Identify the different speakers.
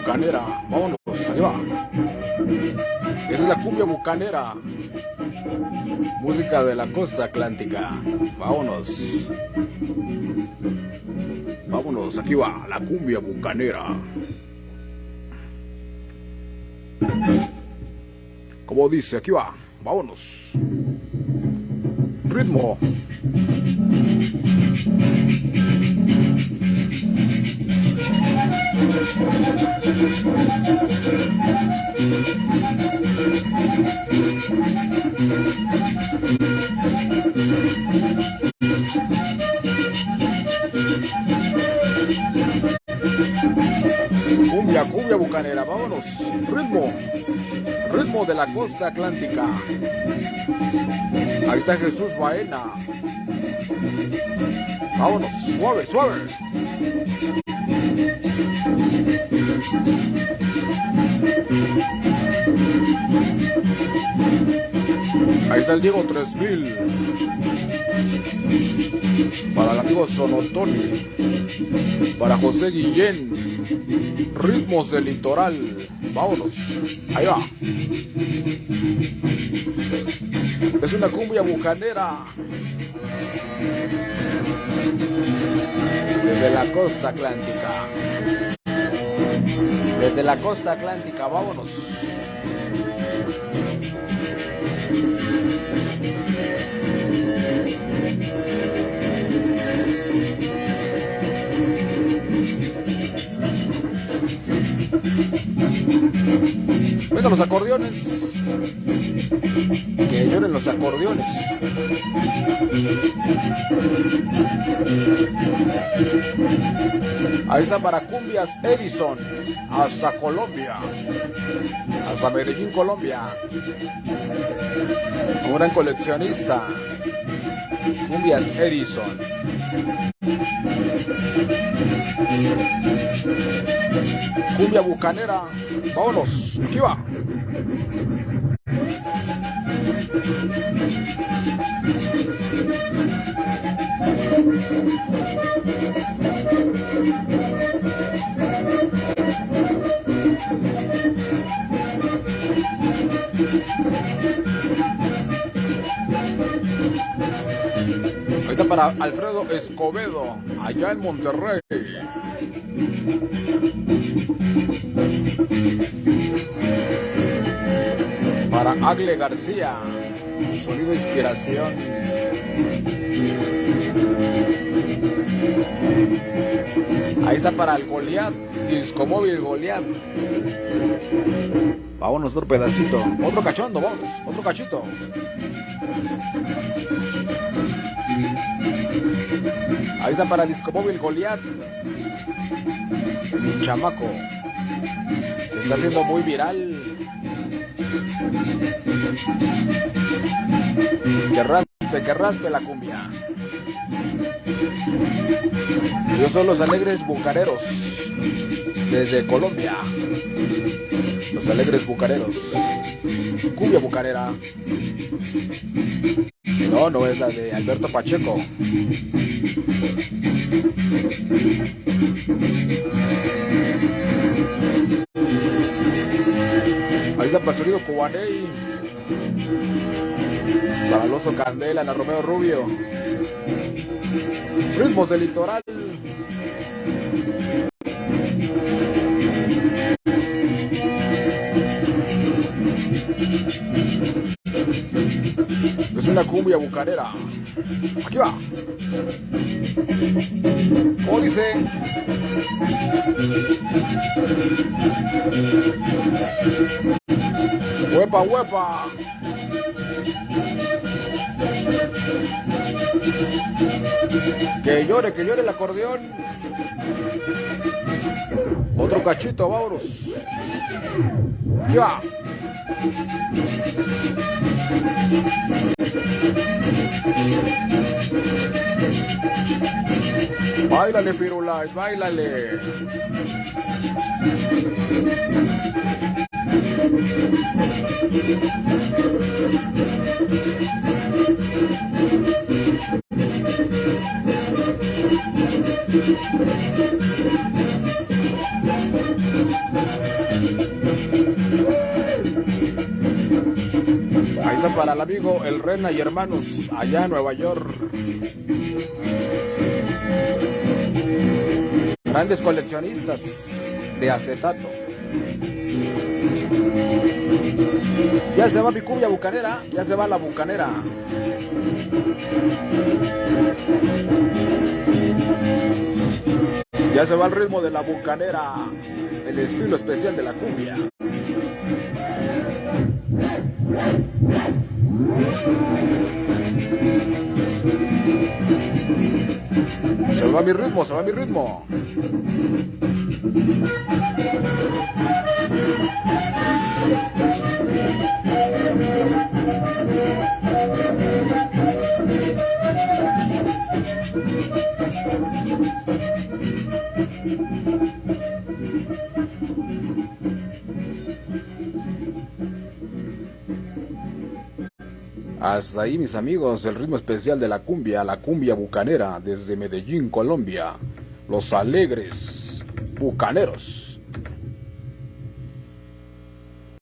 Speaker 1: bucanera. Vámonos, ahí va. Esa es la cumbia bucanera. Música de la costa atlántica. Vámonos. Vámonos, aquí va, la cumbia bucanera. Como dice, aquí va, vámonos. Ritmo. Cumbia, cumbia bucanera, vámonos. Ritmo, ritmo de la costa atlántica. Ahí está Jesús Baena. Vámonos, suave, suave. Ahí está el Diego 3000. Para el amigo Sonotoni. Para José Guillén. Ritmos del litoral. Vámonos. Ahí va. Es una cumbia bucanera. Desde la costa atlántica. Desde la costa atlántica, vámonos. Los acordeones. Que lloren los acordeones. Ahí está para Cumbias Edison. Hasta Colombia. Hasta Medellín, Colombia. Un gran coleccionista. Cumbias Edison. Cumbia bucanera. Vámonos. Aquí va. Está para Alfredo Escobedo, allá en Monterrey. Para Agle García, sonido inspiración. Ahí está para el Goliath, disco móvil Goliath. Vámonos otro pedacito, otro cachondo, vamos, otro cachito. Ahí está para disco móvil Goliath. Mi chamaco. Se está haciendo muy viral. Que raspe, que raspe la cumbia. Ellos son los alegres bucareros. Desde Colombia. Los alegres bucareros. Cumbia bucarera. No, no es la de Alberto Pacheco. Para el sonido. Para el oso Candela, la Romeo Rubio. Ritmos del litoral. Es una cumbia bucanera. Aquí va. ¿Cómo dice? Huepa, huepa. Que llore, que llore el acordeón. Otro cachito. Aquí va. Báilale, Firulais, Ahí está para el amigo El Rena y hermanos, allá en Nueva York. Grandes coleccionistas de acetato. Ya se va mi cumbia bucanera, ya se va la bucanera. Ya se va el ritmo de la bucanera, el estilo especial de la cumbia. Se va mi ritmo, se va mi ritmo. Hasta ahí mis amigos, el ritmo especial de la cumbia, la cumbia bucanera desde Medellín, Colombia. Los alegres bucaneros.